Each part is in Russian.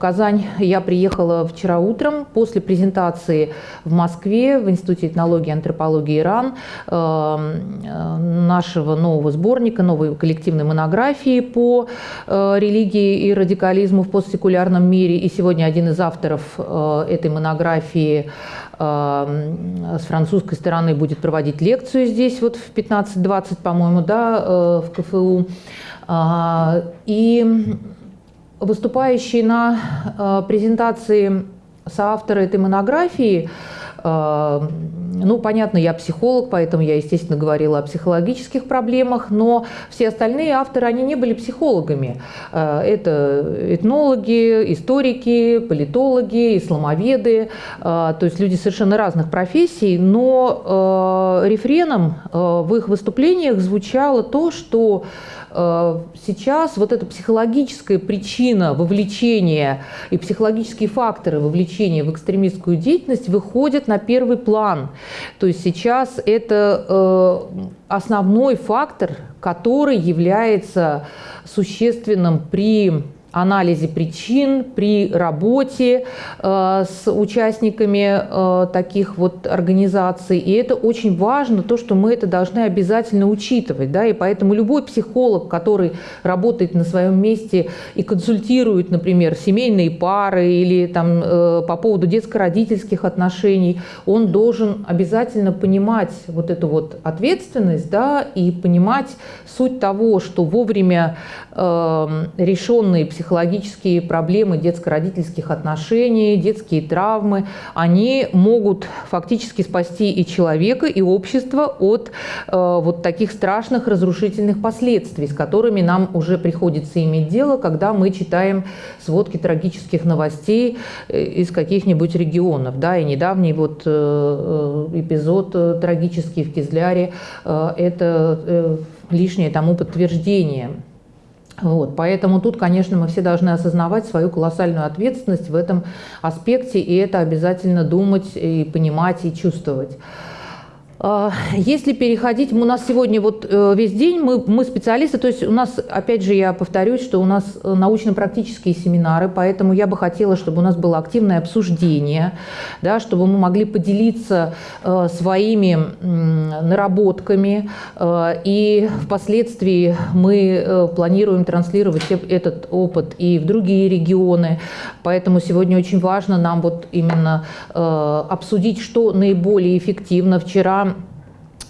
Казань я приехала вчера утром после презентации в Москве в Институте этнологии и антропологии ИРАН нашего нового сборника, новой коллективной монографии по религии и радикализму в постсекулярном мире. И сегодня один из авторов этой монографии с французской стороны будет проводить лекцию здесь вот в 15-20, по-моему, да, в КФУ. И выступающий на э, презентации соавтора этой монографии, э, ну, понятно, я психолог, поэтому я, естественно, говорила о психологических проблемах, но все остальные авторы, они не были психологами. Э, это этнологи, историки, политологи, исламоведы, то есть люди совершенно разных профессий, но рефреном в их выступлениях звучало то, что сейчас вот эта психологическая причина вовлечения и психологические факторы вовлечения в экстремистскую деятельность выходят на первый план. То есть сейчас это э, основной фактор, который является существенным при анализе причин при работе э, с участниками э, таких вот организаций. И это очень важно, то, что мы это должны обязательно учитывать. Да? И поэтому любой психолог, который работает на своем месте и консультирует, например, семейные пары или там, э, по поводу детско-родительских отношений, он должен обязательно понимать вот эту вот ответственность да, и понимать суть того, что вовремя э, решенные психологические психологические проблемы детско-родительских отношений, детские травмы, они могут фактически спасти и человека, и общество от э, вот таких страшных разрушительных последствий, с которыми нам уже приходится иметь дело, когда мы читаем сводки трагических новостей э, из каких-нибудь регионов. Да, и недавний вот э, э эпизод э, трагический в Кизляре э, – это лишнее тому подтверждение. Вот, поэтому тут, конечно, мы все должны осознавать свою колоссальную ответственность в этом аспекте, и это обязательно думать и понимать и чувствовать. А, если переходить, у нас сегодня вот э, весь день, мы, мы специалисты, то есть у нас, опять же, я повторюсь, что у нас э, научно-практические семинары, поэтому я бы хотела, чтобы у нас было активное обсуждение, да, чтобы мы могли поделиться э, своими наработками, э, и впоследствии мы планируем транслировать этот опыт и в другие регионы, поэтому сегодня очень важно нам вот именно обсудить, что наиболее эффективно. Вчера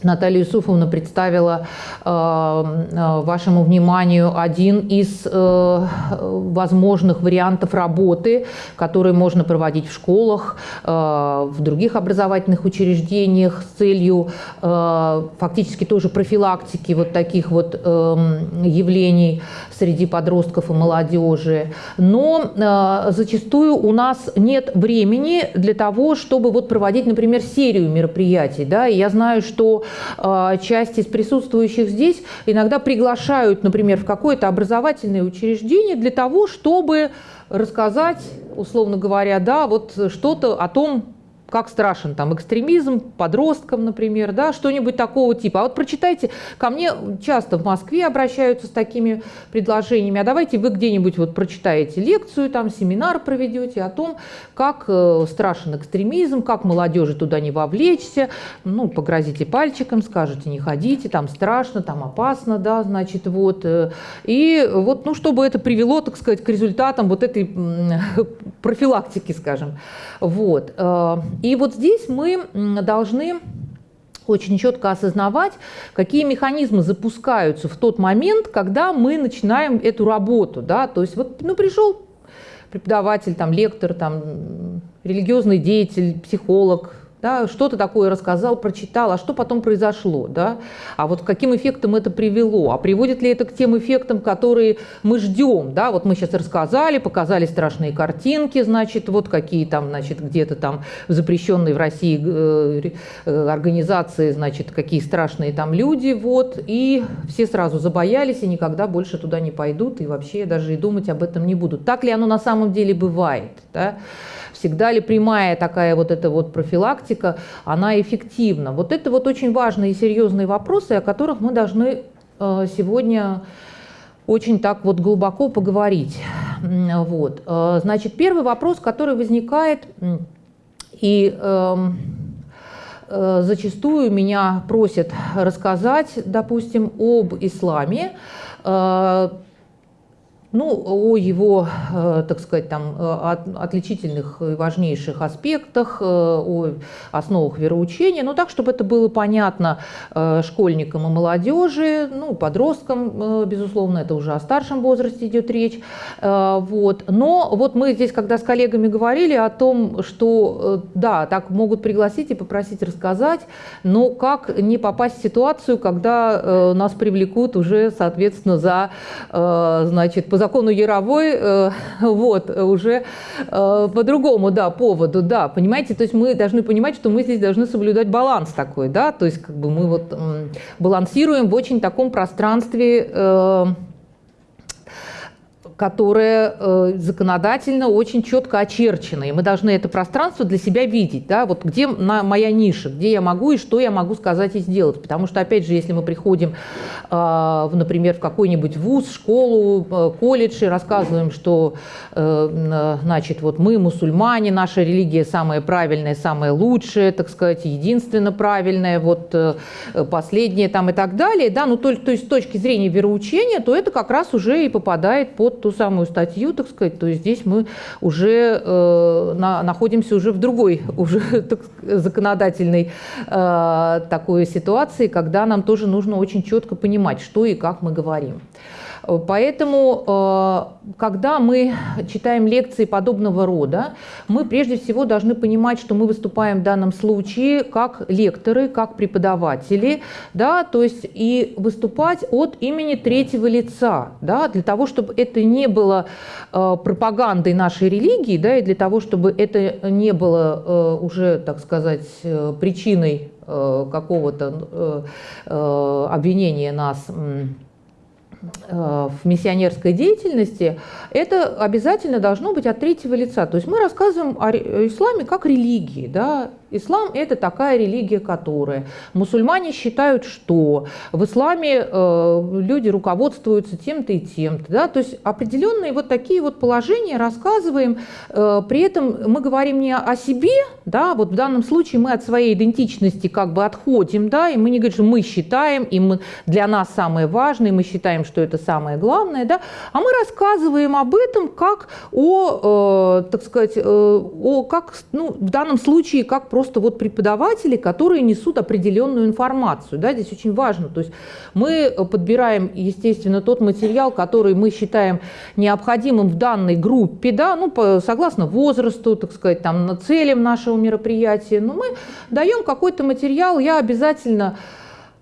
Наталья Юсуфовна представила э, э, вашему вниманию один из э, возможных вариантов работы, которые можно проводить в школах, э, в других образовательных учреждениях с целью э, фактически тоже профилактики вот таких вот э, явлений среди подростков и молодежи. Но э, зачастую у нас нет времени для того, чтобы вот проводить, например, серию мероприятий. Да? И я знаю, что часть из присутствующих здесь иногда приглашают, например, в какое-то образовательное учреждение для того, чтобы рассказать, условно говоря, да, вот что-то о том, как страшен там экстремизм подросткам, например, да, что-нибудь такого типа. А вот прочитайте, ко мне часто в Москве обращаются с такими предложениями, а давайте вы где-нибудь вот прочитаете лекцию, там семинар проведете о том, как э, страшен экстремизм, как молодежи туда не вовлечься, ну, погрозите пальчиком, скажете, не ходите, там страшно, там опасно, да, значит, вот. Э, и вот, ну, чтобы это привело, так сказать, к результатам вот этой профилактики, скажем. Вот. И вот здесь мы должны очень четко осознавать, какие механизмы запускаются в тот момент, когда мы начинаем эту работу. Да? То есть вот ну, пришел преподаватель, там, лектор, там, религиозный деятель, психолог, да, что-то такое рассказал, прочитал, а что потом произошло, да, а вот каким эффектам это привело, а приводит ли это к тем эффектам, которые мы ждем, да, вот мы сейчас рассказали, показали страшные картинки, значит, вот какие там, значит, где-то там запрещенные в России э, э, организации, значит, какие страшные там люди, вот, и все сразу забоялись и никогда больше туда не пойдут, и вообще даже и думать об этом не будут. Так ли оно на самом деле бывает, да? Всегда ли прямая такая вот эта вот профилактика, она эффективна? Вот это вот очень важные и серьезные вопросы, о которых мы должны э, сегодня очень так вот глубоко поговорить. Вот. Значит, первый вопрос, который возникает, и эм, зачастую меня просят рассказать, допустим, об исламе, ну, о его, э, так сказать, там, э, отличительных и важнейших аспектах, э, о основах вероучения, ну, так, чтобы это было понятно школьникам и молодежи, ну, подросткам, безусловно, это уже о старшем возрасте идет речь. Вот. Но вот мы здесь, когда с коллегами говорили о том, что, да, так могут пригласить и попросить рассказать, но как не попасть в ситуацию, когда нас привлекут уже, соответственно, за, значит, закону Яровой, э, вот, уже э, по другому, да, поводу, да, понимаете, то есть мы должны понимать, что мы здесь должны соблюдать баланс такой, да, то есть как бы мы вот балансируем в очень таком пространстве э, которое э, законодательно очень четко очерчено, и мы должны это пространство для себя видеть, да, вот где на, моя ниша, где я могу и что я могу сказать и сделать, потому что, опять же, если мы приходим, э, например, в какой-нибудь вуз, школу, э, колледж и рассказываем, что, э, значит, вот мы мусульмане, наша религия самая правильная, самая лучшая, так сказать, единственно правильная, вот последняя там и так далее, да, ну, то, то есть с точки зрения вероучения, то это как раз уже и попадает под ту самую статью, так сказать, то здесь мы уже э, на, находимся уже в другой уже так, законодательной э, такой ситуации, когда нам тоже нужно очень четко понимать, что и как мы говорим. Поэтому, э, когда мы читаем лекции подобного рода, мы прежде всего должны понимать, что мы выступаем в данном случае как лекторы, как преподаватели, да, то есть и выступать от имени третьего лица, да, для того, чтобы это не было э, пропагандой нашей религии, да, и для того, чтобы это не было э, уже, так сказать, причиной какого-то обвинения нас в миссионерской деятельности, это обязательно должно быть от третьего лица. То есть мы рассказываем о исламе как религии, да, Ислам – это такая религия, которая… Мусульмане считают, что в исламе э, люди руководствуются тем-то и тем-то. Да? То есть определенные вот такие вот положения рассказываем. Э, при этом мы говорим не о себе, да, вот в данном случае мы от своей идентичности как бы отходим, да, и мы не говорим, что мы считаем, и мы, для нас самое важное, мы считаем, что это самое главное, да, а мы рассказываем об этом как о, э, так сказать, э, о, как, ну, в данном случае, как просто просто вот преподаватели, которые несут определенную информацию. Да, здесь очень важно. То есть мы подбираем, естественно, тот материал, который мы считаем необходимым в данной группе, да, ну, по, согласно возрасту, так сказать, там, целям нашего мероприятия. Но мы даем какой-то материал, я обязательно Э,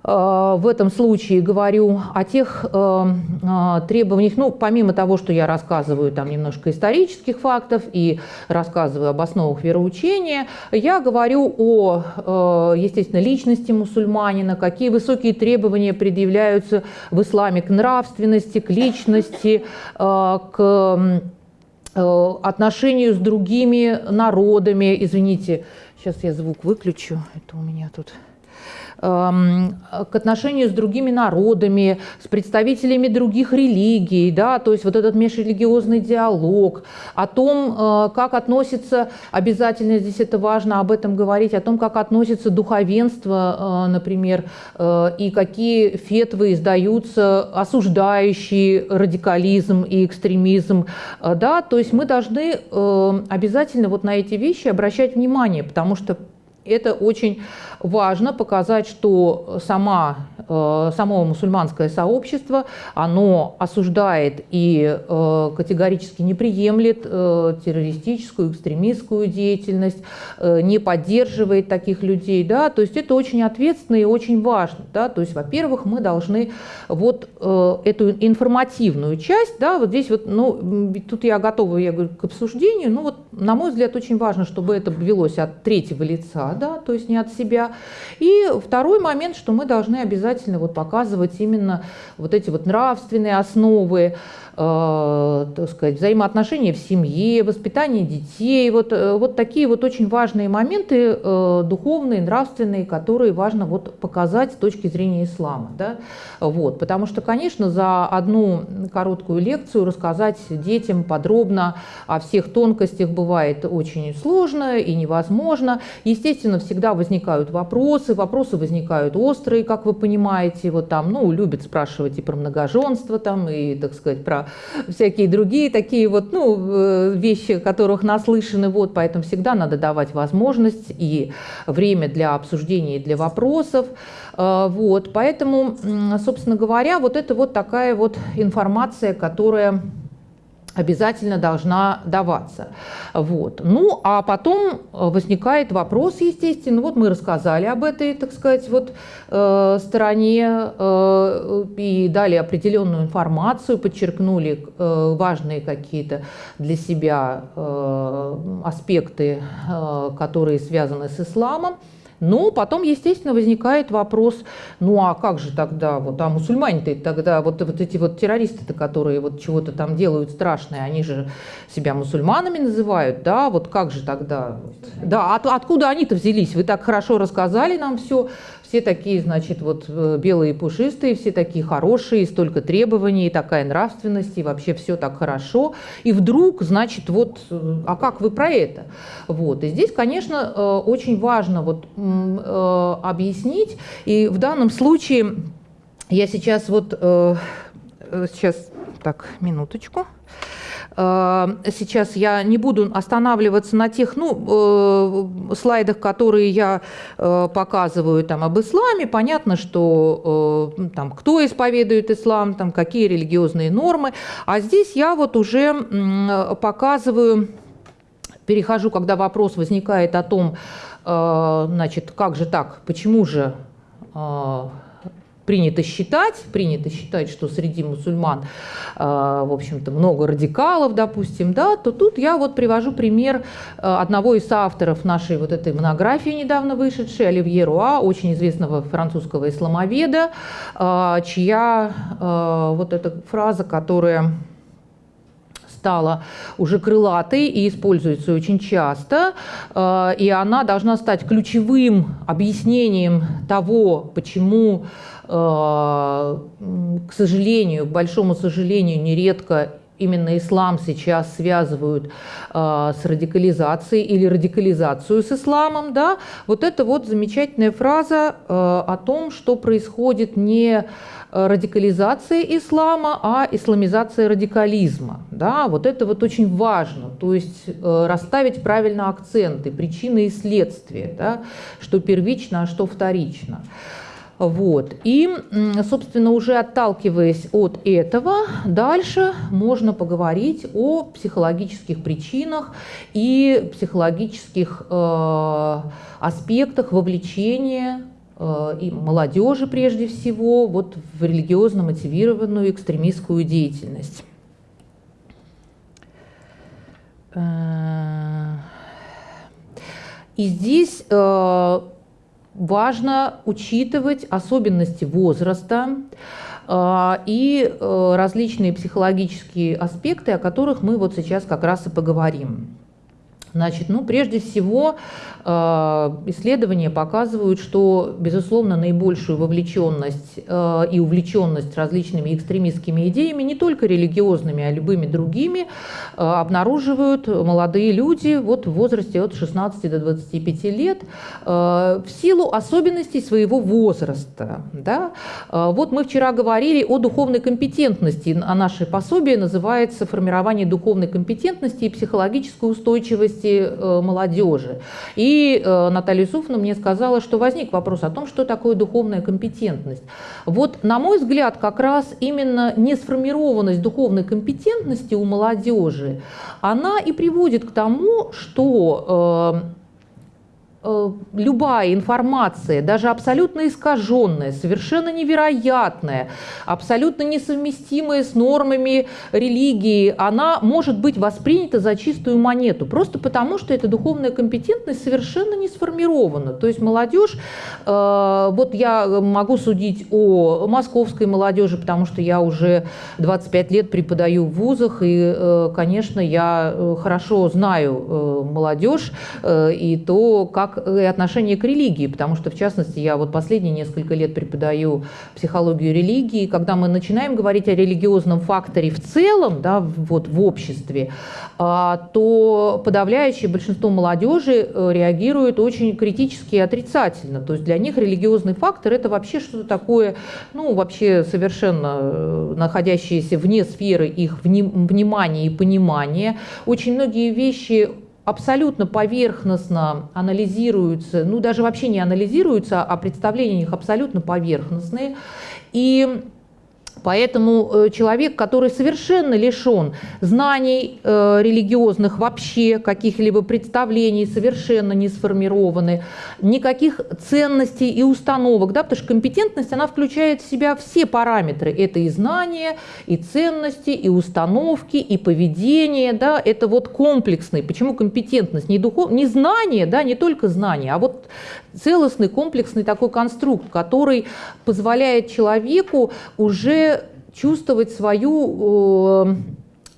в этом случае говорю о тех э, э, требованиях, ну, помимо того, что я рассказываю там немножко исторических фактов и рассказываю об основах вероучения, я говорю о, естественно, личности мусульманина, какие высокие требования предъявляются в исламе к нравственности, к личности, к отношению с другими народами. Извините, сейчас я звук выключу, это у меня тут... Эм, к отношению с другими народами, с представителями других религий, да, то есть вот этот межрелигиозный диалог, о том, э, как относится, обязательно здесь это важно об этом говорить, о том, как относится духовенство, э, например, э, и какие фетвы издаются, осуждающие радикализм и экстремизм, да, то есть мы должны обязательно вот на эти вещи обращать внимание, потому что это очень важно показать, что сама, э, само мусульманское сообщество, оно осуждает и э, категорически не приемлет э, террористическую, экстремистскую деятельность, не поддерживает таких людей. Да? То есть это очень ответственно и очень важно. Да? То есть, во-первых, мы должны вот эту информативную часть, да, вот здесь вот, ну, тут я готова, я говорю, к обсуждению, ну вот, на мой взгляд, очень важно, чтобы это велось от третьего лица, да, то есть не от себя. И второй момент, что мы должны обязательно вот показывать именно вот эти вот нравственные основы, так сказать, взаимоотношения в семье, воспитание детей, вот, э, вот такие вот очень важные моменты э, духовные, нравственные, которые важно вот показать с точки зрения ислама. Да? Вот, потому что, конечно, за одну короткую лекцию рассказать детям подробно о всех тонкостях бывает очень сложно и невозможно. Естественно, всегда возникают вопросы, вопросы возникают острые, как вы понимаете, вот там, ну, любят спрашивать и про многоженство там, и, так сказать, про всякие другие такие вот, ну, э, вещи, которых наслышаны, вот, поэтому всегда надо давать возможность и время для обсуждения и для вопросов, э, вот, поэтому, собственно говоря, вот это вот такая вот информация, которая обязательно должна даваться. Вот. Ну, а потом возникает вопрос, естественно, вот мы рассказали об этой, так сказать, вот э, стороне э, и дали определенную информацию, подчеркнули э, важные какие-то для себя э, аспекты, э, которые связаны с исламом. Но потом, естественно, возникает вопрос, ну а как же тогда, вот, а мусульмане-то тогда, вот, вот эти вот террористы-то, которые вот чего-то там делают страшное, они же себя мусульманами называют, да, вот как же тогда, да, от, откуда они-то взялись? Вы так хорошо рассказали нам все, все такие, значит, вот э, белые пушистые, все такие хорошие, столько требований, такая нравственность, и вообще все так хорошо. И вдруг, значит, вот, э, а как вы про это? Вот. И здесь, конечно, э, очень важно вот объяснить, и в данном случае я сейчас вот, сейчас, так, минуточку. Э, сейчас я не буду останавливаться на тех ну, э, слайдах, которые я э, показываю там, об исламе. Понятно, что там, кто исповедует ислам, там, какие религиозные нормы. А здесь я вот уже показываю, перехожу, когда вопрос возникает о том, значит, как же так, почему же принято считать, принято считать, что среди мусульман, э, в общем-то, много радикалов, допустим, да, то тут я вот привожу пример э, одного из авторов нашей вот этой монографии, недавно вышедшей, Оливье Руа, очень известного французского исламоведа, э, чья вот эта фраза, которая стала уже крылатой и используется очень часто, и она должна стать ключевым объяснением того, почему к сожалению, к большому сожалению, нередко именно ислам сейчас связывают э, с радикализацией или радикализацию с исламом, да, вот это вот замечательная фраза э, о том, что происходит не радикализация ислама, а исламизация радикализма. Да, вот это вот очень важно, то есть э, расставить правильно акценты, причины и следствия, да, что первично, а что вторично. Вот. И, собственно, уже отталкиваясь от этого, дальше можно поговорить о психологических причинах и психологических э, аспектах вовлечения э, и молодежи прежде всего вот в религиозно мотивированную экстремистскую деятельность. Э, и здесь э, важно учитывать особенности возраста э, и э, различные психологические аспекты, о которых мы вот сейчас как раз и поговорим. Значит, ну, прежде всего, исследования показывают, что, безусловно, наибольшую вовлеченность э, и увлеченность различными экстремистскими идеями, не только религиозными, а любыми другими, э, обнаруживают молодые люди вот в возрасте от 16 до 25 лет в силу особенностей своего возраста. Да? Вот мы вчера говорили о духовной компетентности, а наше пособие называется «Формирование духовной компетентности и психологической устойчивости э, молодежи. И э, Наталья Юсуфовна мне сказала, что возник вопрос о том, что такое духовная компетентность. Вот, на мой взгляд, как раз именно несформированность духовной компетентности у молодежи, она и приводит к тому, что Э, любая информация, даже абсолютно искаженная, совершенно невероятная, абсолютно несовместимая с нормами религии, она может быть воспринята за чистую монету, просто потому что эта духовная компетентность совершенно не сформирована. То есть молодежь, э, вот я могу судить о московской молодежи, потому что я уже 25 лет преподаю в вузах, и, э, конечно, я хорошо знаю молодежь и то, как как и отношение к религии, потому что, в частности, я вот последние несколько лет преподаю психологию религии, когда мы начинаем говорить о религиозном факторе в целом, да, вот в обществе, а, то подавляющее большинство молодежи э, реагирует очень критически и отрицательно. То есть для них религиозный фактор – это вообще что-то такое, ну, вообще совершенно э, находящееся вне сферы их внимания и понимания. Очень многие вещи абсолютно поверхностно анализируются, ну даже вообще не анализируются, а представления у них абсолютно поверхностные. И Поэтому э, человек, который совершенно лишен знаний э, религиозных вообще, каких-либо представлений, совершенно не сформированы, никаких ценностей и установок, да, потому что компетентность, она включает в себя все параметры. Это и знания, и ценности, и установки, и поведение, да, это вот комплексный. Почему компетентность? Не, духов... не знание, да, не только знание, а вот целостный, комплексный такой конструкт, который позволяет человеку уже чувствовать свою э,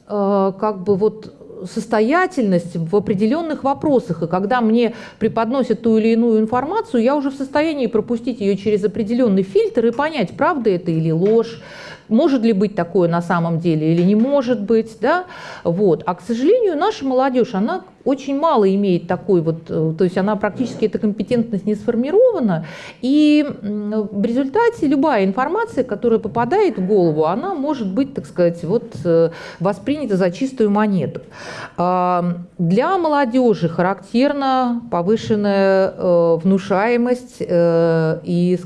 э, как бы вот состоятельность в определенных вопросах. И когда мне преподносят ту или иную информацию, я уже в состоянии пропустить ее через определенный фильтр и понять, правда это или ложь, может ли быть такое на самом деле или не может быть. Да? Вот. А, к сожалению, наша молодежь, она очень мало имеет такой вот, э, то есть она практически, эта компетентность не сформирована, и в результате любая информация, которая попадает в голову, она может быть, так сказать, вот э, воспринята за чистую монету. А, для молодежи характерна повышенная э, внушаемость и,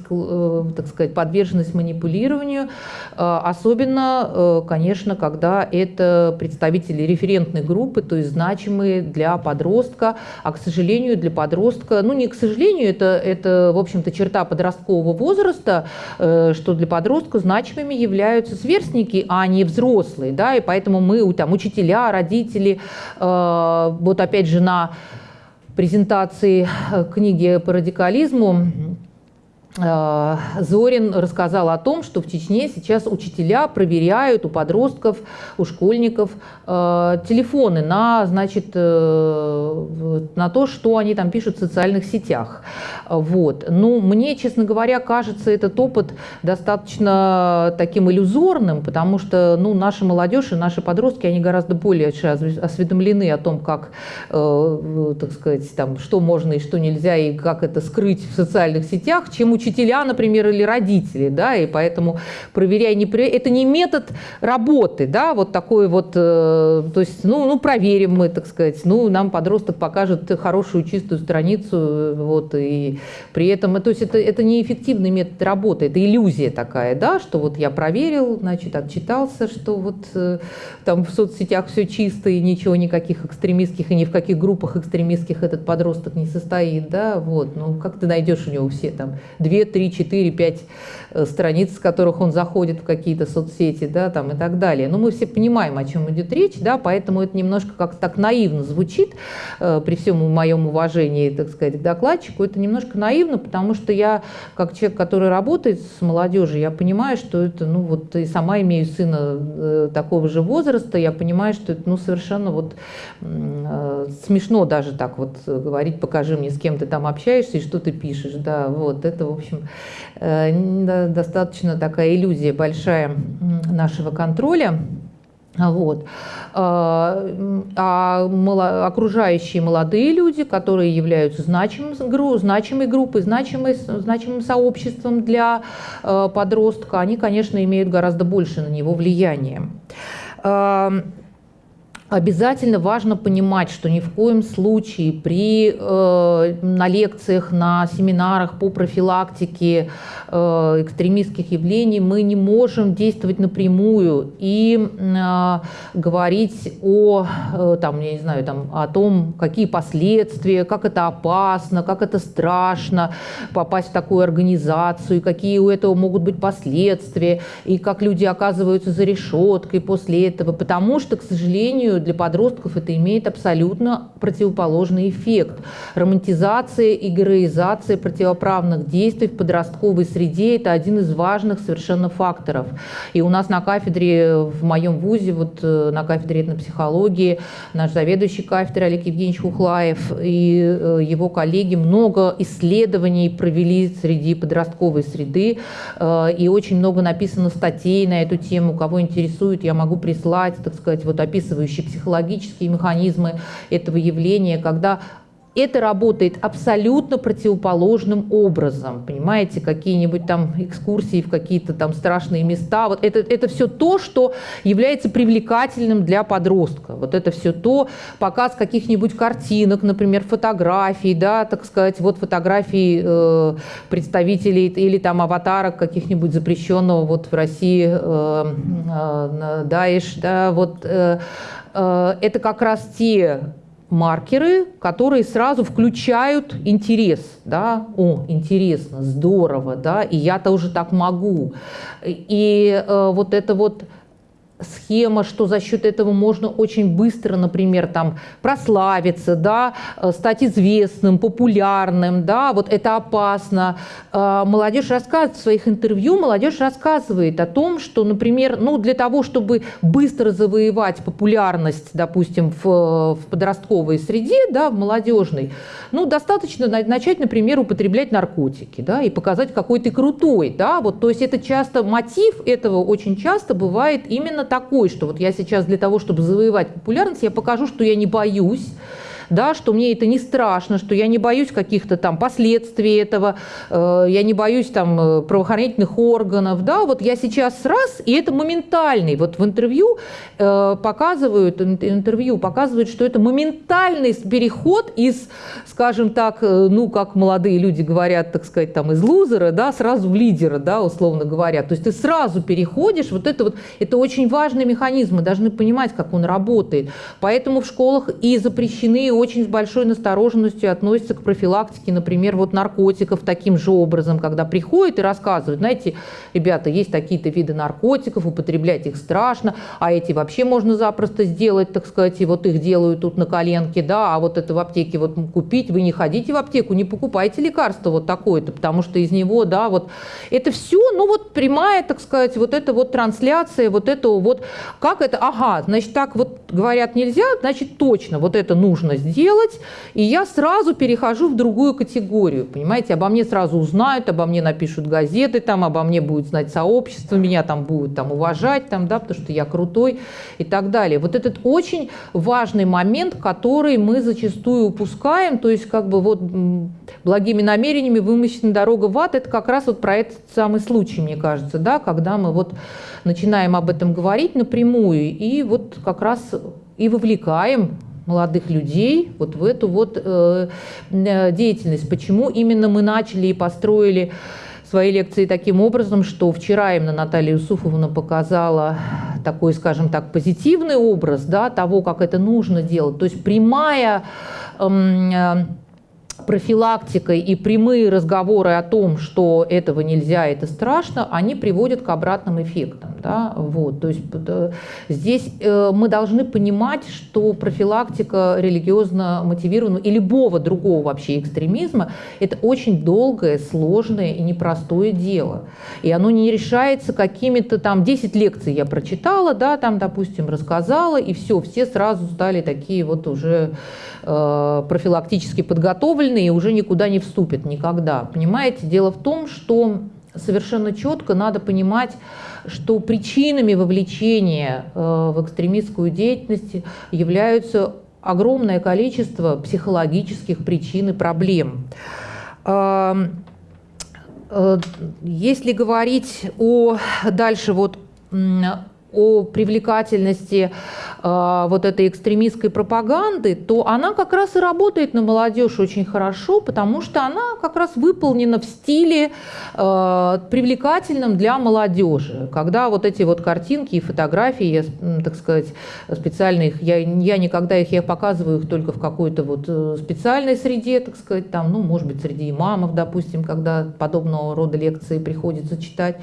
так сказать, подверженность манипулированию, особенно, конечно, когда это представители референтной группы, то есть значимые для для подростка, а, к сожалению, для подростка, ну, не к сожалению, это, это в общем-то, черта подросткового возраста, э, что для подростка значимыми являются сверстники, а не взрослые, да, и поэтому мы, там, учителя, родители, э, вот опять же на презентации э, книги по радикализму Зорин рассказал о том, что в Чечне сейчас учителя проверяют у подростков, у школьников э, телефоны на, значит, э, на то, что они там пишут в социальных сетях. Вот. Ну, мне, честно говоря, кажется этот опыт достаточно таким иллюзорным, потому что ну, наша молодежь и наши подростки, они гораздо более осведомлены о том, как, так сказать, там, что можно и что нельзя, и как это скрыть в социальных сетях, чем учителя учителя, например, или родители, да, и поэтому проверяй, не проверяй, это не метод работы, да, вот такой вот, э, то есть, ну, ну, проверим мы, так сказать, ну, нам подросток покажет хорошую чистую страницу, вот, и при этом, то есть это, это неэффективный метод работы, это иллюзия такая, да, что вот я проверил, значит, отчитался, что вот э, там в соцсетях все чисто и ничего, никаких экстремистских и ни в каких группах экстремистских этот подросток не состоит, да, вот, ну, как ты найдешь у него все там две 2, 3, 4, 5 страниц, с которых он заходит в какие-то соцсети, да, там и так далее. Но мы все понимаем, о чем идет речь, да, поэтому это немножко как-то так наивно звучит, э, при всем моем уважении, так сказать, к докладчику, это немножко наивно, потому что я, как человек, который работает с молодежью, я понимаю, что это, ну вот, и сама имею сына э, такого же возраста, я понимаю, что это, ну, совершенно вот э, смешно даже так вот говорить, покажи мне, с кем ты там общаешься и что ты пишешь, да, вот, это, в общем, общем, э, достаточно такая иллюзия большая нашего контроля. Вот. А, а окружающие молодые люди, которые являются значимой группой, значимой, значимым сообществом для э, подростка, они, конечно, имеют гораздо больше на него влияния. Обязательно важно понимать, что ни в коем случае при, э, на лекциях, на семинарах по профилактике э, экстремистских явлений мы не можем действовать напрямую и э, говорить о, э, там, я не знаю, там, о том, какие последствия, как это опасно, как это страшно попасть в такую организацию, какие у этого могут быть последствия, и как люди оказываются за решеткой после этого, потому что, к сожалению, для подростков это имеет абсолютно противоположный эффект. Романтизация и героизация противоправных действий в подростковой среде – это один из важных совершенно факторов. И у нас на кафедре, в моем вузе, вот э, на кафедре этнопсихологии, наш заведующий кафедрой Олег Евгеньевич Хухлаев и э, его коллеги много исследований провели среди подростковой среды, э, и очень много написано статей на эту тему. Кого интересует, я могу прислать, так сказать, вот описывающие психологические механизмы этого явления, когда это работает абсолютно противоположным образом. Понимаете, какие-нибудь там экскурсии в какие-то там страшные места. Вот это, это все то, что является привлекательным для подростка. Вот это все то, показ каких-нибудь картинок, например, фотографий, да, так сказать, вот фотографии э, представителей или там аватарок каких-нибудь запрещенного вот в России э, э, Даиш, да, вот Э, это как раз те маркеры, которые сразу включают интерес, да, о, интересно, здорово, да, и я тоже так могу. И э, вот это вот схема, что за счет этого можно очень быстро, например, там, прославиться, да, э, стать известным, популярным, да, вот это опасно. Э, молодежь рассказывает в своих интервью, молодежь рассказывает о том, что, например, ну, для того, чтобы быстро завоевать популярность, допустим, в, в подростковой среде, да, в молодежной, ну, достаточно начать, например, употреблять наркотики, да, и показать, какой ты крутой, да, вот, то есть это часто, мотив этого очень часто бывает именно такой, что вот я сейчас для того, чтобы завоевать популярность, я покажу, что я не боюсь, да, что мне это не страшно, что я не боюсь каких-то там последствий этого, э, я не боюсь там э, правоохранительных органов, да, вот я сейчас раз, и это моментальный, вот в интервью э, показывают, интервью показывают, что это моментальный переход из, скажем так, ну, как молодые люди говорят, так сказать, там, из лузера, да, сразу в лидера, да, условно говоря, то есть ты сразу переходишь, вот это вот, это очень важный механизм, мы должны понимать, как он работает, поэтому в школах и запрещены очень с большой настороженностью относятся к профилактике, например, вот наркотиков таким же образом, когда приходят и рассказывают, знаете, ребята, есть такие-то виды наркотиков, употреблять их страшно, а эти вообще можно запросто сделать, так сказать, и вот их делают тут на коленке, да, а вот это в аптеке вот купить, вы не ходите в аптеку, не покупайте лекарство вот такое-то, потому что из него, да, вот это все, ну вот прямая, так сказать, вот это вот трансляция, вот этого вот, как это, ага, значит, так вот говорят нельзя, значит, точно вот это нужно сделать, и я сразу перехожу в другую категорию, понимаете, обо мне сразу узнают, обо мне напишут газеты, там, обо мне будет знать сообщество, меня там будут там уважать, там, да, потому что я крутой и так далее. Вот этот очень важный момент, который мы зачастую упускаем, то есть как бы вот благими намерениями вымощена дорога в ад, это как раз вот про этот самый случай, мне кажется, да, когда мы вот начинаем об этом говорить напрямую и вот как раз и вовлекаем молодых людей вот в эту вот э, э, деятельность. Почему именно мы начали и построили свои лекции таким образом, что вчера именно Наталья Юсуфовна показала такой, скажем так, позитивный образ да, того, как это нужно делать. То есть прямая эм, э, профилактикой и прямые разговоры о том, что этого нельзя, это страшно, они приводят к обратным эффектам. Да? Вот, то есть здесь э, мы должны понимать, что профилактика религиозно мотивированного и любого другого вообще экстремизма – это очень долгое, сложное и непростое дело. И оно не решается какими-то там 10 лекций я прочитала, да, там, допустим, рассказала, и все, все сразу стали такие вот уже э, профилактически подготовленные и уже никуда не вступят никогда. Понимаете, дело в том, что совершенно четко надо понимать, что причинами вовлечения э, в экстремистскую деятельность являются огромное количество психологических причин и проблем. Эм, э, если говорить о дальше вот о привлекательности вот этой экстремистской пропаганды, то она как раз и работает на молодежь очень хорошо, потому что она как раз выполнена в стиле э, привлекательном для молодежи. Когда вот эти вот картинки и фотографии, я, так сказать, специально их, я, я никогда их, я показываю их только в какой-то вот э, специальной среде, так сказать, там, ну, может быть, среди имамов, допустим, когда подобного рода лекции приходится читать,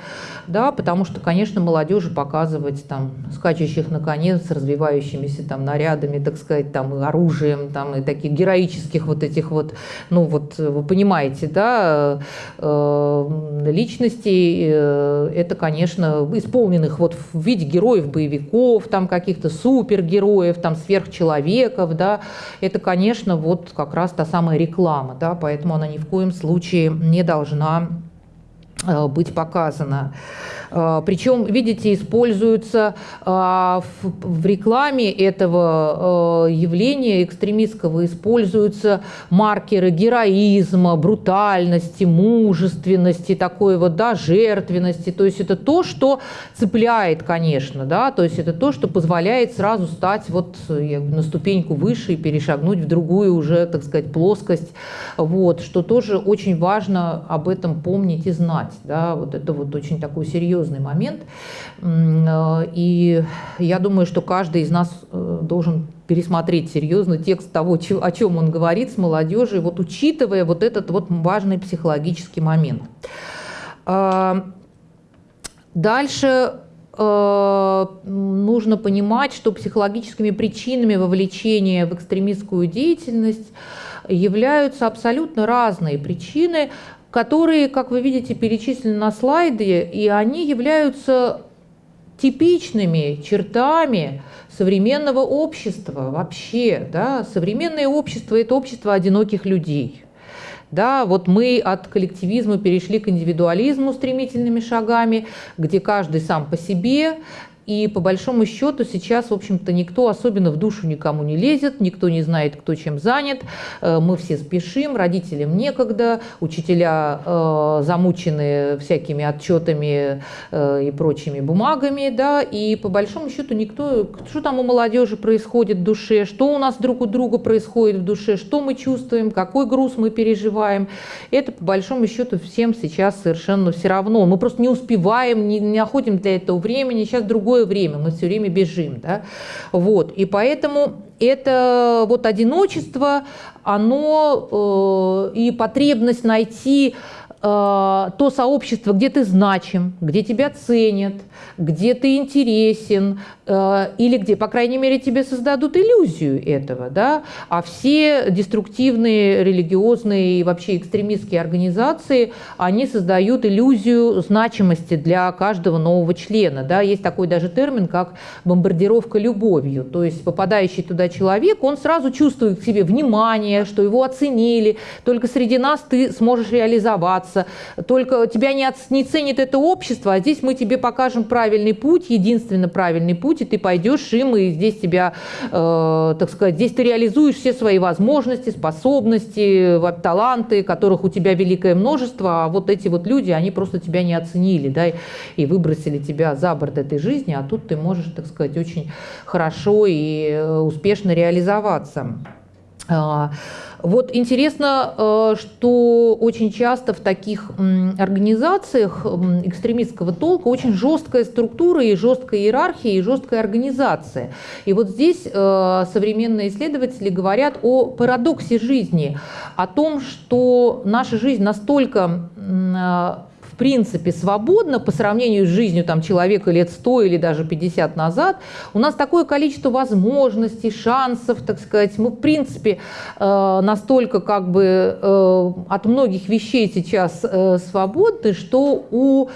да, потому что, конечно, молодежи показывать там скачущих на коне с развивающимися там нарядами, так сказать, там и оружием, там и таких героических вот этих вот, ну вот вы понимаете, да, э, личностей, э, это, конечно, исполненных вот в виде героев боевиков, там каких-то супергероев, там сверхчеловеков, да, это, конечно, вот как раз та самая реклама, да, поэтому она ни в коем случае не должна э, быть показана. А, Причем, видите, используются а, в рекламе этого а, явления экстремистского, используются маркеры героизма, брутальности, мужественности, такой вот, да, жертвенности. То есть это то, что цепляет, конечно, да, то есть это то, что позволяет сразу стать вот на ступеньку выше и перешагнуть в другую уже, так сказать, плоскость. Вот, что тоже очень важно об этом помнить и знать, да, вот это вот очень такой серьезный серьезный момент. Э, и я думаю, что каждый из нас э, должен пересмотреть серьезно текст того, о чем он говорит с молодежью, вот учитывая вот этот вот важный психологический момент. Э, дальше нужно понимать, что психологическими причинами вовлечения в экстремистскую деятельность являются абсолютно разные причины, которые, как вы видите, перечислены на слайде, и они являются типичными чертами современного общества вообще. Да? Современное общество – это общество одиноких людей. Да, вот мы от коллективизма перешли к индивидуализму стремительными шагами, где каждый сам по себе, и по большому счету сейчас, в общем-то, никто особенно в душу никому не лезет, никто не знает, кто чем занят. Э, мы все спешим, родителям некогда, учителя э, замучены всякими отчетами э, и прочими бумагами, да, и по большому счету никто, что там у молодежи происходит в душе, что у нас друг у друга происходит в душе, что мы чувствуем, какой груз мы переживаем, это по большому счету всем сейчас совершенно все равно. Мы просто не успеваем, не, находим для этого времени, сейчас другой другое время, мы все время бежим. Да? Вот. И поэтому это вот одиночество, оно э, и потребность найти э, то сообщество, где ты значим, где тебя ценят, где ты интересен, или где, по крайней мере, тебе создадут иллюзию этого, да, а все деструктивные, религиозные и вообще экстремистские организации, они создают иллюзию значимости для каждого нового члена, да, есть такой даже термин, как бомбардировка любовью, то есть попадающий туда человек, он сразу чувствует к себе внимание, что его оценили, только среди нас ты сможешь реализоваться, только тебя не, не ценит это общество, а здесь мы тебе покажем правильный путь, единственно правильный путь, и ты пойдешь им, и здесь тебя, э, так сказать, здесь ты реализуешь все свои возможности, способности, таланты, которых у тебя великое множество, а вот эти вот люди, они просто тебя не оценили, да, и выбросили тебя за борт этой жизни, а тут ты можешь, так сказать, очень хорошо и э, успешно реализоваться. Вот интересно, э, что очень часто в таких организациях экстремистского толка очень жесткая структура и жесткая иерархия и жесткая организация. И вот здесь э, современные исследователи говорят о парадоксе жизни, о том, что наша жизнь настолько э, принципе свободно по сравнению с жизнью там, человека лет 100 или даже 50 назад, у нас такое количество возможностей, шансов, так сказать. Мы, в принципе, э, настолько как бы э, от многих вещей сейчас э, свободны, что у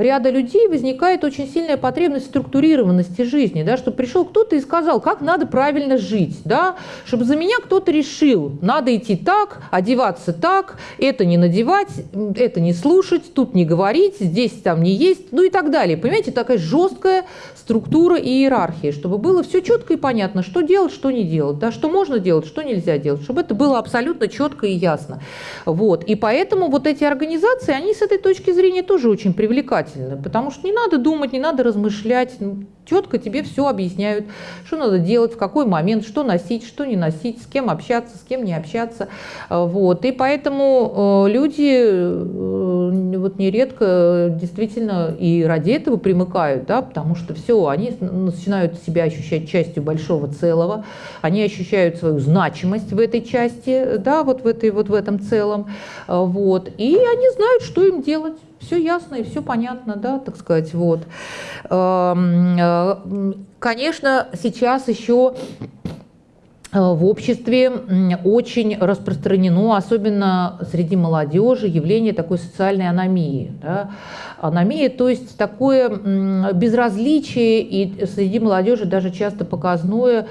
ряда людей возникает очень сильная потребность структурированности жизни, да, чтобы пришел кто-то и сказал, как надо правильно жить, да, чтобы за меня кто-то решил, надо идти так, одеваться так, это не надевать, это не слушать, тут не говорить, здесь там не есть, ну и так далее. Понимаете, такая жесткая структура и иерархия, чтобы было все четко и понятно, что делать, что не делать, да, что можно делать, что нельзя делать, чтобы это было абсолютно четко и ясно. Вот. И поэтому вот эти организации, они с этой точки зрения тоже очень привлекательны нежелательно, потому что не надо думать, не надо размышлять, четко тебе все объясняют, что надо делать, в какой момент, что носить, что не носить, с кем общаться, с кем не общаться. Э, вот. И поэтому э, люди э, вот нередко действительно и ради этого примыкают, да, потому что все, они начинают себя ощущать частью большого целого, они ощущают свою значимость в этой части, да, вот в, этой, вот в этом целом, вот, и они знают, что им делать все ясно и все понятно, да, так сказать, вот. Эм, э, конечно, сейчас еще э, в обществе очень распространено, особенно среди молодежи, явление такой социальной аномии. Да? Аномия, то есть такое безразличие, и среди молодежи даже часто показное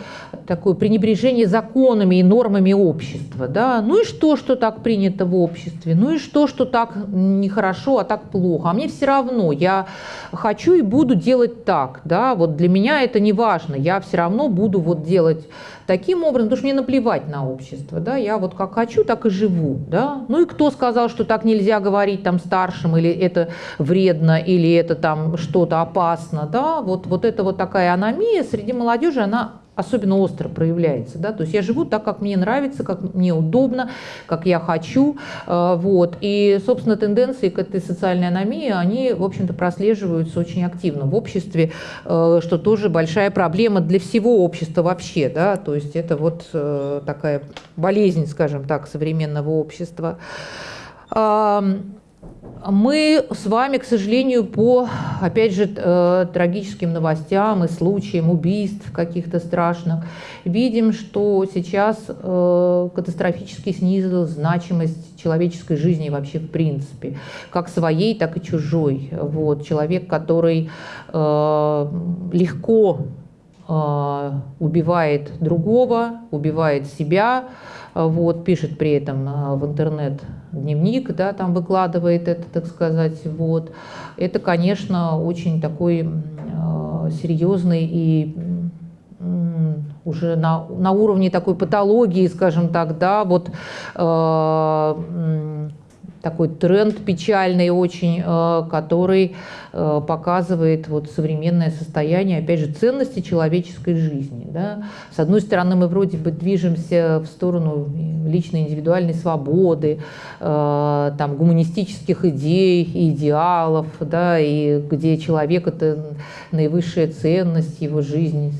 такое пренебрежение законами и нормами общества. Да? Ну и что, что так принято в обществе? Ну и что, что так нехорошо, а так плохо? А мне все равно, я хочу и буду делать так. Да? Вот для меня это не важно, я все равно буду вот делать таким образом, потому что мне наплевать на общество, да, я вот как хочу, так и живу, да. Ну и кто сказал, что так нельзя говорить там старшим, или это вредно, или это там что-то опасно, да, вот, вот это вот такая аномия среди молодежи, она особенно остро проявляется. Да? То есть я живу так, как мне нравится, как мне удобно, как я хочу. Э, вот. И, собственно, тенденции к этой социальной аномии, они, в общем-то, прослеживаются очень активно в обществе, э, что тоже большая проблема для всего общества вообще. Да? То есть это вот э, такая болезнь, скажем так, современного общества. Мы с вами, к сожалению, по, опять же, э, трагическим новостям и случаям убийств каких-то страшных, видим, что сейчас э, катастрофически снизилась значимость человеческой жизни вообще в принципе, как своей, так и чужой. Вот, человек, который э, легко убивает другого, убивает себя, вот, пишет при этом в интернет дневник, да, там выкладывает это, так сказать, вот. Это, конечно, очень такой э, серьезный и э, уже на, на уровне такой патологии, скажем так, да, вот э, такой тренд печальный очень, э, который э, показывает вот современное состояние, опять же, ценности человеческой жизни. Да. С одной стороны, мы вроде бы движемся в сторону личной индивидуальной свободы, э, там, гуманистических идей, идеалов, да, и где человек – это наивысшая ценность, его жизни,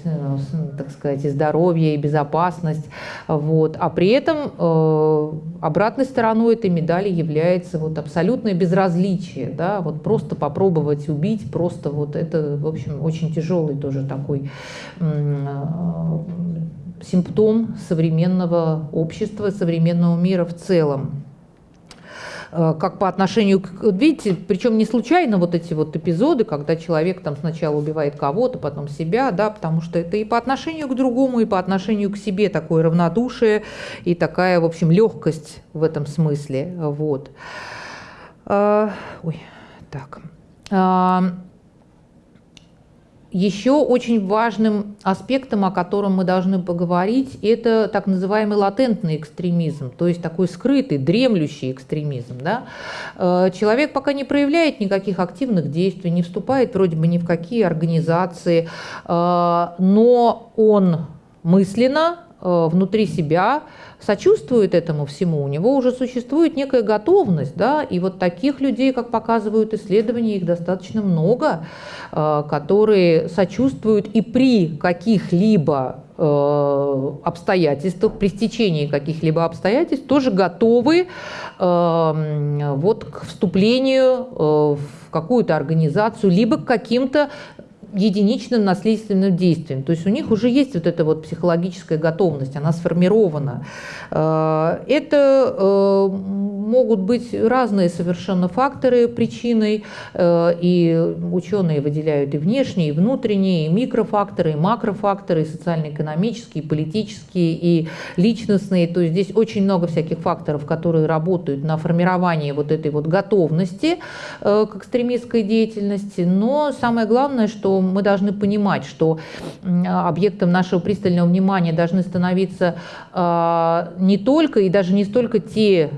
так сказать, и здоровье, и безопасность. Вот. А при этом обратной стороной этой медали является является вот абсолютное безразличие, да, вот просто попробовать убить, просто вот это, в общем, очень тяжелый тоже такой э, симптом современного общества, современного мира в целом как по отношению к... Видите, причем не случайно вот эти вот эпизоды, когда человек там сначала убивает кого-то, потом себя, да, потому что это и по отношению к другому, и по отношению к себе такое равнодушие и такая, в общем, легкость в этом смысле, вот. А, ой, так. Еще очень важным аспектом, о котором мы должны поговорить, это так называемый латентный экстремизм, то есть такой скрытый, дремлющий экстремизм. Да? А, человек пока не проявляет никаких активных действий, не вступает вроде бы ни в какие организации, но он мысленно внутри себя сочувствует этому всему, у него уже существует некая готовность, да, и вот таких людей, как показывают исследования, их достаточно много, э, которые сочувствуют и при каких-либо э, обстоятельствах, при стечении каких-либо обстоятельств, тоже готовы э, вот к вступлению в какую-то организацию, либо к каким-то единичным наследственным действием. То есть у них уже есть вот эта вот психологическая готовность, она сформирована. Э, это э, могут быть разные совершенно факторы причиной, э, и ученые выделяют и внешние, и внутренние, и микрофакторы, и макрофакторы, и социально-экономические, и политические, и личностные. То есть здесь очень много всяких факторов, которые работают на формирование вот этой вот готовности к экстремистской деятельности. Но самое главное, что мы должны понимать, что объектом нашего пристального внимания должны становиться не только и даже не столько те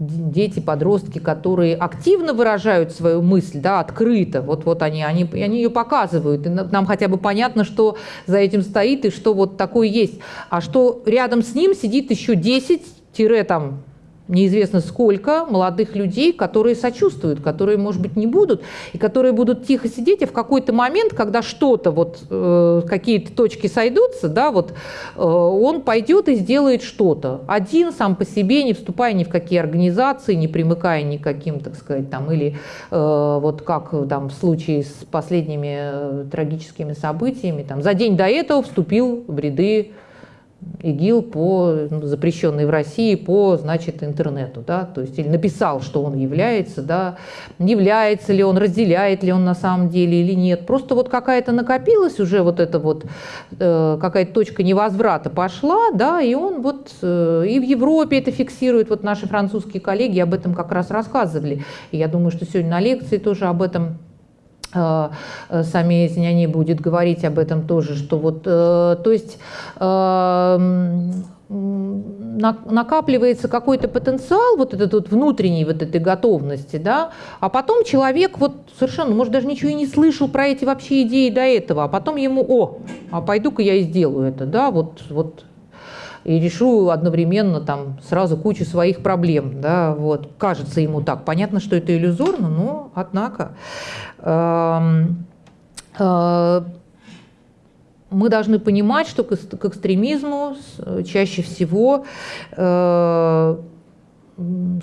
дети, подростки, которые активно выражают свою мысль, да, открыто, вот, вот они, они, они ее показывают, и нам хотя бы понятно, что за этим стоит и что вот такое есть, а что рядом с ним сидит еще 10 там неизвестно сколько молодых людей, которые сочувствуют, которые, может быть, не будут, и которые будут тихо сидеть, и в какой-то момент, когда что-то, вот э, какие-то точки сойдутся, да, вот э, он пойдет и сделает что-то. Один, сам по себе, не вступая ни в какие организации, не примыкая ни к каким, так сказать, там, или э, вот как там в случае с последними э, трагическими событиями, там, за день до этого вступил в ряды ИГИЛ по ну, запрещенный в России по, значит, интернету, да, то есть или написал, что он является, да, является ли он, разделяет ли он на самом деле или нет. Просто вот какая-то накопилась уже вот эта вот э, какая-то точка невозврата пошла, да, и он вот э, и в Европе это фиксирует, вот наши французские коллеги об этом как раз рассказывали. И я думаю, что сегодня на лекции тоже об этом сами Зняни будет говорить об этом тоже, что вот, э, то есть накапливается какой-то потенциал вот этот вот внутренней вот этой готовности, да, а потом человек вот совершенно, может, даже ничего и не слышал про эти вообще идеи до этого, а потом ему, о, а пойду-ка я и сделаю это, да, вот, вот и решу одновременно там сразу кучу своих проблем, да, вот, кажется ему так. Понятно, что это иллюзорно, но однако э, мы должны понимать, что к экстремизму чаще всего э,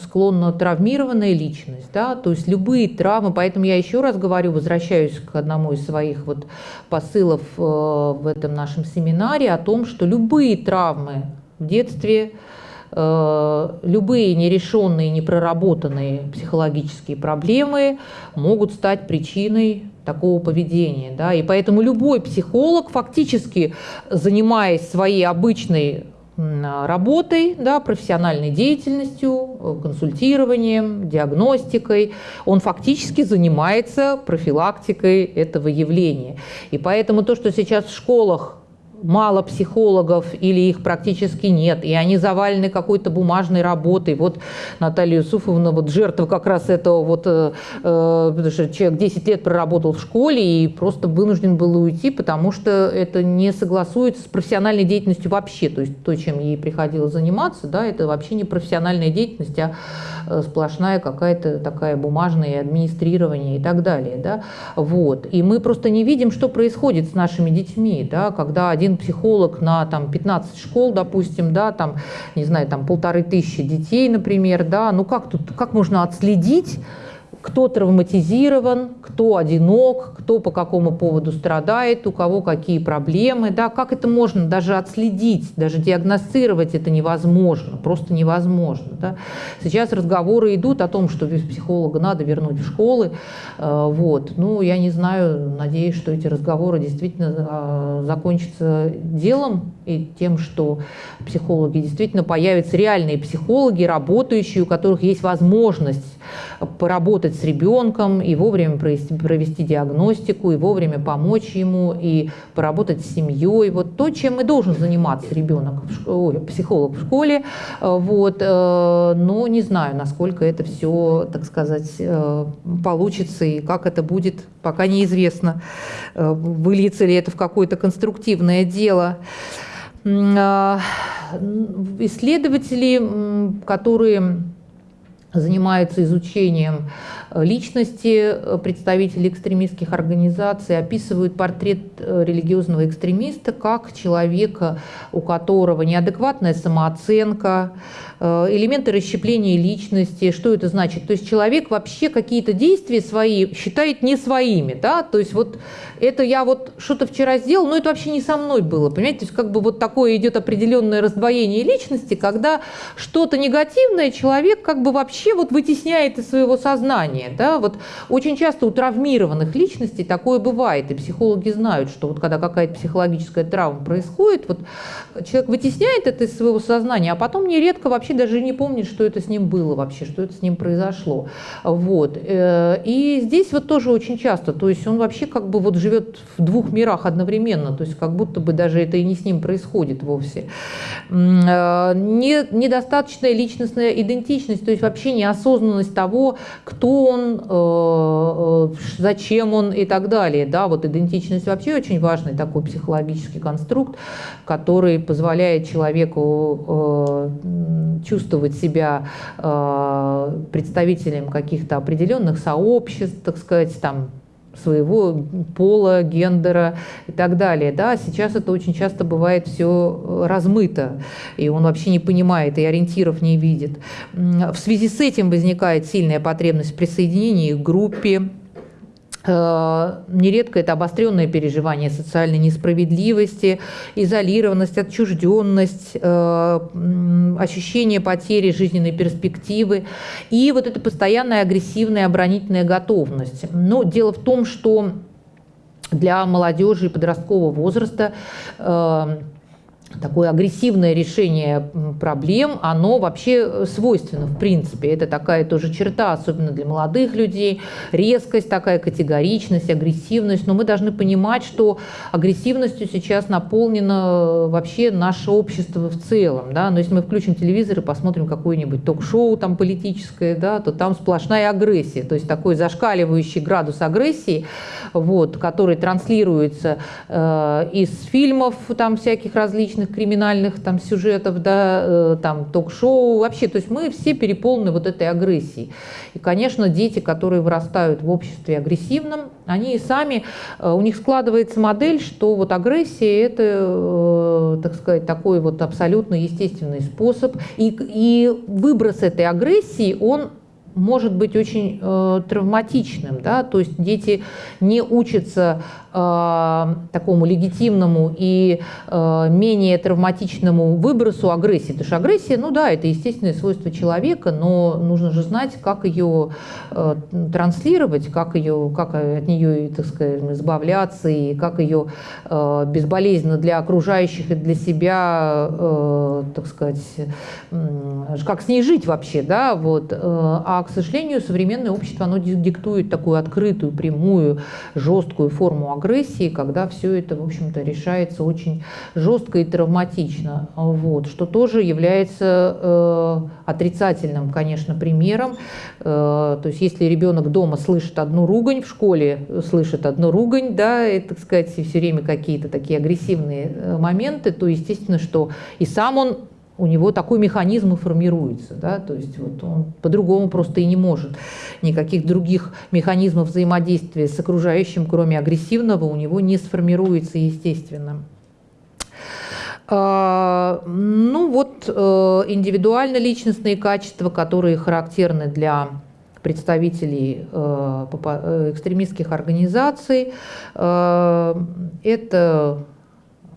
склонна травмированная личность, да, то есть любые травмы, поэтому я еще раз говорю, возвращаюсь к одному из своих вот посылов э, в этом нашем семинаре о том, что любые травмы в детстве, э, любые нерешенные, непроработанные психологические проблемы могут стать причиной такого поведения. Да? И поэтому любой психолог, фактически занимаясь своей обычной работой, да, профессиональной деятельностью, э, консультированием, диагностикой. Он фактически занимается профилактикой этого явления. И поэтому то, что сейчас в школах мало психологов или их практически нет, и они завалены какой-то бумажной работой. Вот Наталья Юсуфовна, вот жертва как раз этого, вот, э, э потому что человек 10 лет проработал в школе и просто вынужден был уйти, потому что это не согласуется с профессиональной деятельностью вообще, то есть то, чем ей приходилось заниматься, да, это вообще не профессиональная деятельность, а э, сплошная какая-то такая бумажная администрирование и так далее, да, вот. И мы просто не видим, что происходит с нашими детьми, да, когда один один психолог на там, 15 школ, допустим, да, там, не знаю, там полторы тысячи детей, например, да, ну как тут, как можно отследить, кто травматизирован, кто одинок, кто по какому поводу страдает, у кого какие проблемы, да, как это можно даже отследить, даже диагностировать это невозможно, просто невозможно. Да. Сейчас разговоры идут о том, что психолога надо вернуть в школы, э, вот, ну, я не знаю, надеюсь, что эти разговоры действительно э, закончатся делом и тем, что психологи действительно появятся реальные психологи, работающие, у которых есть возможность поработать с ребенком и вовремя провести, провести диагностику, и вовремя помочь ему, и поработать с семьей. Вот то, чем и должен заниматься ребенок, ой, психолог в школе. Э, вот. Э, но не знаю, насколько это все, так сказать, э, получится и как это будет, пока неизвестно. Выльется ли это в какое-то конструктивное дело. Исследователи, которые занимаются изучением личности э, представителей экстремистских организаций, описывают портрет э, религиозного экстремиста как человека, у которого неадекватная самооценка, элементы расщепления личности. Что это значит? То есть человек вообще какие-то действия свои считает не своими. Да? То есть вот это я вот что-то вчера сделал, но это вообще не со мной было. Понимаете, то есть как бы вот такое идет определенное раздвоение личности, когда что-то негативное человек как бы вообще вот вытесняет из своего сознания. Заболевания. Да? Вот очень часто у травмированных личностей такое бывает, и психологи знают, что вот когда какая-то психологическая травма происходит, вот человек вытесняет это из своего сознания, а потом нередко вообще даже не помнит, что это с ним было вообще, что это с ним произошло. Вот. Э, и здесь вот тоже очень часто, то есть он вообще как бы вот живет в двух мирах одновременно, то есть как будто бы даже это и не с ним происходит вовсе. Э, недостаточная личностная идентичность, то есть вообще неосознанность того, кто он, э, зачем он и так далее. Да, вот идентичность вообще очень важный такой психологический конструкт, который позволяет человеку чувствовать себя представителем каких-то определенных сообществ, так сказать, там, своего пола, гендера и так далее. Да, сейчас это очень часто бывает все размыто, и он вообще не понимает и ориентиров не видит. В связи с этим возникает сильная потребность в присоединении к группе, Э, нередко это обостренное переживание социальной несправедливости, изолированность, отчужденность, э, ощущение потери жизненной перспективы и вот эта постоянная агрессивная оборонительная готовность. Но дело в том, что для молодежи подросткового возраста э, такое агрессивное решение проблем, оно вообще свойственно в принципе. Это такая тоже черта, особенно для молодых людей, резкость такая, категоричность, агрессивность. Но мы должны понимать, что агрессивностью сейчас наполнено вообще наше общество в целом. Да? Но если мы включим телевизор и посмотрим какое-нибудь ток-шоу там политическое, да, то там сплошная агрессия. То есть такой зашкаливающий градус агрессии, вот, который транслируется э, из фильмов там всяких различных, различных криминальных там сюжетов, да, э, там ток-шоу, вообще, то есть мы все переполнены вот этой агрессией. И, конечно, дети, которые вырастают в обществе агрессивном, они и сами, э, у них складывается модель, что вот агрессия – это, э, так сказать, такой вот абсолютно естественный способ, и, и выброс этой агрессии, он может быть очень э, травматичным, да, то есть дети не учатся э, такому легитимному и э, менее травматичному выбросу агрессии, потому что агрессия, ну да, это естественное свойство человека, но нужно же знать, как ее э, транслировать, как ее, как от нее, так сказать, избавляться и как ее э, безболезненно для окружающих и для себя, э, так сказать, э, как с ней жить вообще, да, вот, э, к сожалению, современное общество, оно диктует такую открытую, прямую, жесткую форму агрессии, когда все это, в общем-то, решается очень жестко и травматично, вот, что тоже является э, отрицательным, конечно, примером. Э, то есть если ребенок дома слышит одну ругань, в школе слышит одну ругань, да, и, так сказать, все время какие-то такие агрессивные э, моменты, то естественно, что и сам он у него такой механизм и формируется. Да? То есть вот он по-другому просто и не может. Никаких других механизмов взаимодействия с окружающим, кроме агрессивного, у него не сформируется естественно. А, ну вот э, индивидуально-личностные качества, которые характерны для представителей э, э, экстремистских организаций. Это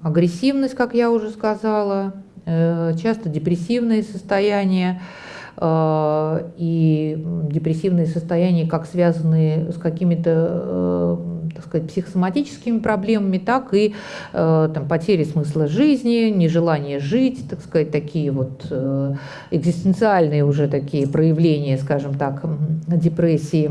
агрессивность, как я уже сказала, часто депрессивные состояния, э, и депрессивные состояния как связанные с какими-то э, так сказать, психосоматическими проблемами, так и там, потери смысла жизни, нежелание жить, так сказать, такие вот экзистенциальные уже такие проявления, скажем так, депрессии.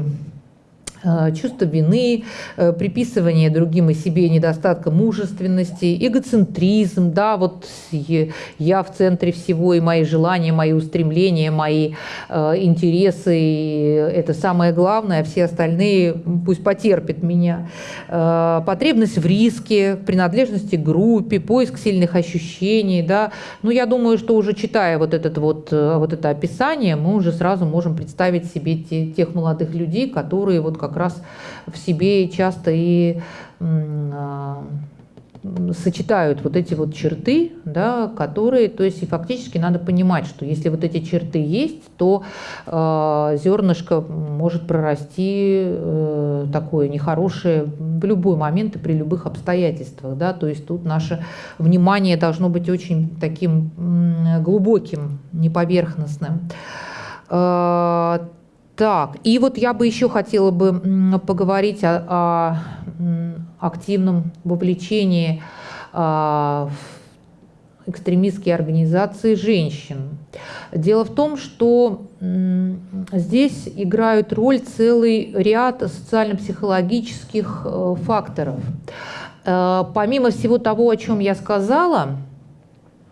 Э, чувство вины, э, приписывание другим и себе недостатка мужественности, эгоцентризм, да, вот я в центре всего, и мои желания, мои устремления, мои э, интересы, это самое главное, а все остальные пусть потерпят меня. Потребность в риске, принадлежности к группе, поиск сильных ощущений, да, ну, я думаю, что уже читая вот, этот вот, вот это описание, мы уже сразу можем представить себе те, тех молодых людей, которые вот как как раз в себе часто и а, сочетают вот эти вот черты, да, которые, то есть и фактически надо понимать, что если вот эти черты есть, то э, зернышко может прорасти э, такое нехорошее в любой момент и при любых обстоятельствах, да, то есть тут наше внимание должно быть очень таким глубоким, неповерхностным. Э, Так, и вот я бы еще хотела бы поговорить о, о активном вовлечении а, в экстремистские организации женщин. Дело в том, что здесь играют роль целый ряд социально-психологических э, факторов. Э, помимо всего того, о чем я сказала,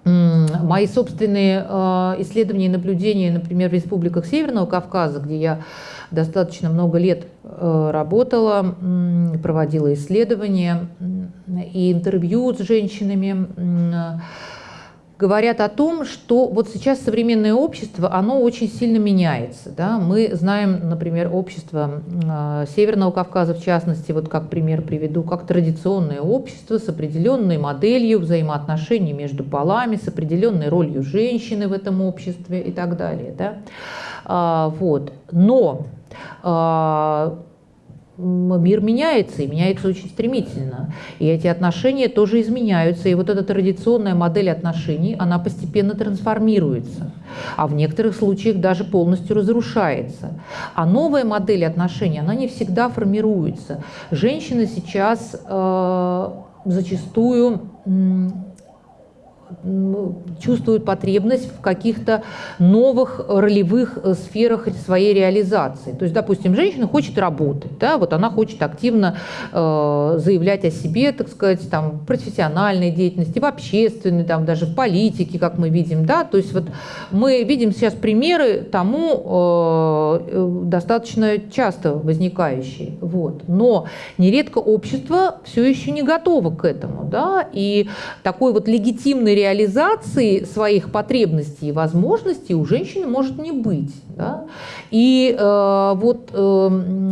мои собственные э, исследования и наблюдения, например, в республиках Северного Кавказа, где я достаточно много лет работала, проводила исследования и интервью с женщинами, говорят о том, что вот сейчас современное общество, оно очень сильно меняется. Да? Мы знаем, например, общество э, Северного Кавказа, в частности, вот как пример приведу, как традиционное общество с определенной моделью взаимоотношений между полами, с определенной ролью женщины в этом обществе и так далее. Да? А, вот. Но а, мир меняется, и меняется очень стремительно. И эти отношения тоже изменяются. И вот эта традиционная модель отношений, она постепенно трансформируется, а в некоторых случаях даже полностью разрушается. А новая модель отношений, она не всегда формируется. Женщины сейчас э, зачастую чувствуют потребность в каких-то новых ролевых э, сферах своей реализации. То есть, допустим, женщина хочет работать, да, вот она хочет активно э, заявлять о себе, так сказать, там, профессиональной деятельности, в общественной, там, даже в политике, как мы видим, да, то есть вот мы видим сейчас примеры тому э, э достаточно часто возникающие, вот. Но нередко общество все еще не готово к этому, да, и такой вот легитимный реализации своих потребностей и возможностей у женщины может не быть. Да? И э, вот э,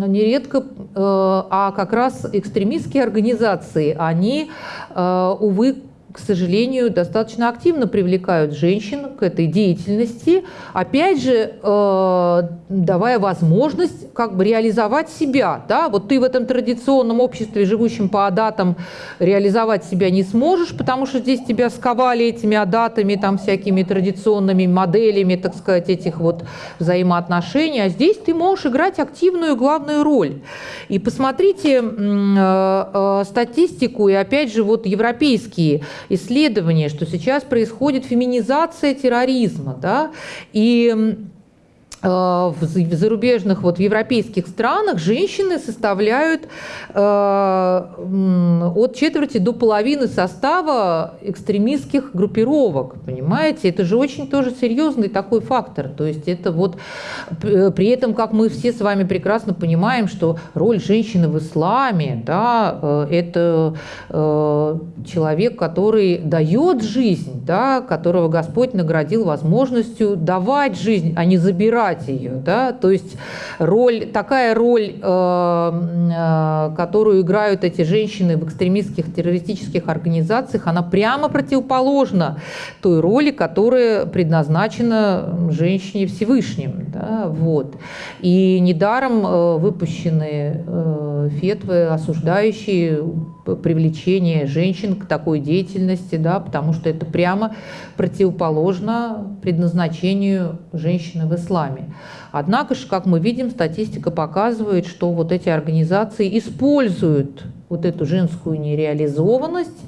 нередко, э, а как раз экстремистские организации, они, э, увы, к сожалению, достаточно активно привлекают женщин к этой деятельности, опять же, э, давая возможность как бы реализовать себя. Да? Вот ты в этом традиционном обществе, живущем по адатам, реализовать себя не сможешь, потому что здесь тебя сковали этими адатами, там всякими традиционными моделями, так сказать, этих вот взаимоотношений, а здесь ты можешь играть активную главную роль. И посмотрите э, э, статистику, и опять же вот европейские исследование, что сейчас происходит феминизация терроризма, да, и в зарубежных, вот в европейских странах женщины составляют э, от четверти до половины состава экстремистских группировок, понимаете? Это же очень тоже серьезный такой фактор. То есть это вот при этом, как мы все с вами прекрасно понимаем, что роль женщины в исламе, да, э, это человек, который дает жизнь, да, которого Господь наградил возможностью давать жизнь, а не забирать играть ее. Да? То есть роль, такая роль, э, э, которую играют эти женщины в экстремистских террористических организациях, она прямо противоположна той роли, которая предназначена женщине Всевышним. Да? Вот. И недаром э, выпущены фетвы, осуждающие привлечение женщин к такой деятельности, да, потому что это прямо противоположно предназначению женщины в исламе. Однако же, как мы видим, статистика показывает, что вот эти организации используют вот эту женскую нереализованность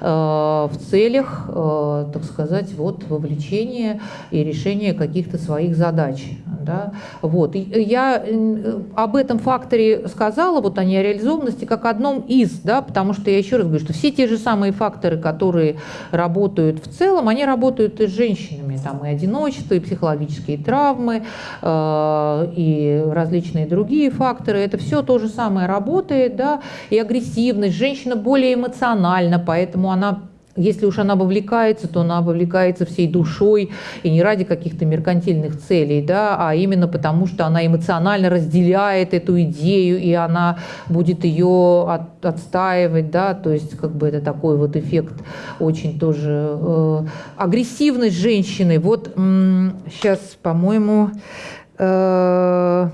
э, в целях, э, так сказать, вот вовлечения и решения каких-то своих задач. Да? Вот. И я э, об этом факторе сказала, вот о нереализованности, как одном из, да, потому что я еще раз говорю, что все те же самые факторы, которые работают в целом, они работают и с женщинами. Там и одиночество, и психологические травмы, и различные другие факторы. Это все то же самое работает, да, и агрессивность, женщина более эмоциональна, поэтому она если уж она вовлекается, то она вовлекается всей душой и не ради каких-то меркантильных целей, да, а именно потому, что она эмоционально разделяет эту идею, и она будет ее от, отстаивать, да, то есть как бы это такой вот эффект очень тоже э, агрессивность женщины. Вот сейчас, по-моему, э,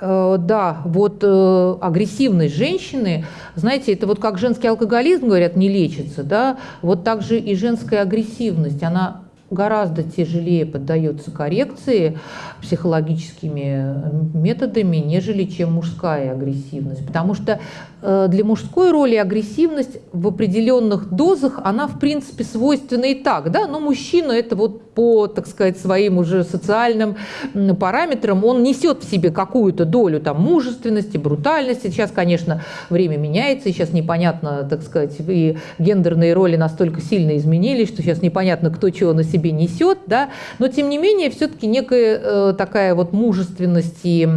да, вот э, агрессивность женщины, знаете, это вот как женский алкоголизм, говорят, не лечится, да, вот также и женская агрессивность, она гораздо тяжелее поддается коррекции психологическими методами, нежели чем мужская агрессивность. Потому что э, для мужской роли агрессивность в определенных дозах, она в принципе свойственна и так, да, но мужчина это вот по, так сказать, своим уже социальным параметрам, он несет в себе какую-то долю там мужественности, брутальности. Сейчас, конечно, время меняется, сейчас непонятно, так сказать, и гендерные роли настолько сильно изменились, что сейчас непонятно, кто чего на себе несет, да, но тем не менее все-таки некая э, такая вот мужественность и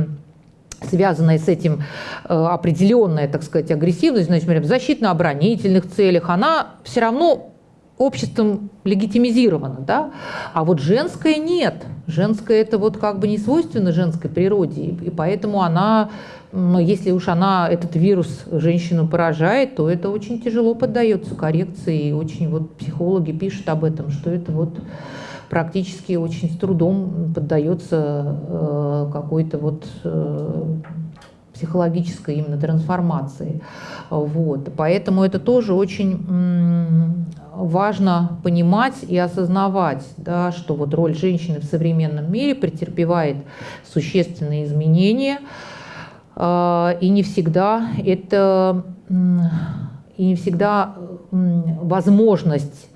связанная с этим э, определенная, так сказать, агрессивность, значит, в защитно-оборонительных целях, она все равно обществом легитимизирована, да? а вот женская нет. Женская это вот как бы не свойственно женской природе, и поэтому она, если уж она, этот вирус женщину поражает, то это очень тяжело поддается коррекции, и очень вот психологи пишут об этом, что это вот практически очень с трудом поддается э, какой-то вот э, психологической именно трансформации. Вот. Поэтому это тоже очень важно понимать и осознавать, да, что вот роль женщины в современном мире претерпевает существенные изменения, э, и не всегда это и не всегда возможность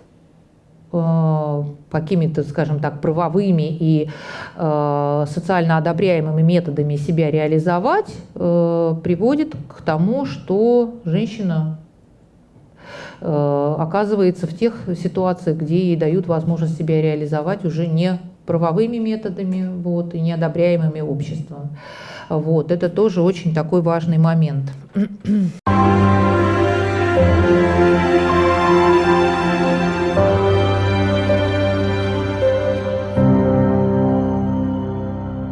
какими-то, скажем так, правовыми и э, социально одобряемыми методами себя реализовать, э, приводит к тому, что женщина э, оказывается в тех ситуациях, где ей дают возможность себя реализовать уже не правовыми методами вот, и неодобряемыми обществом. Вот, это тоже очень такой важный момент.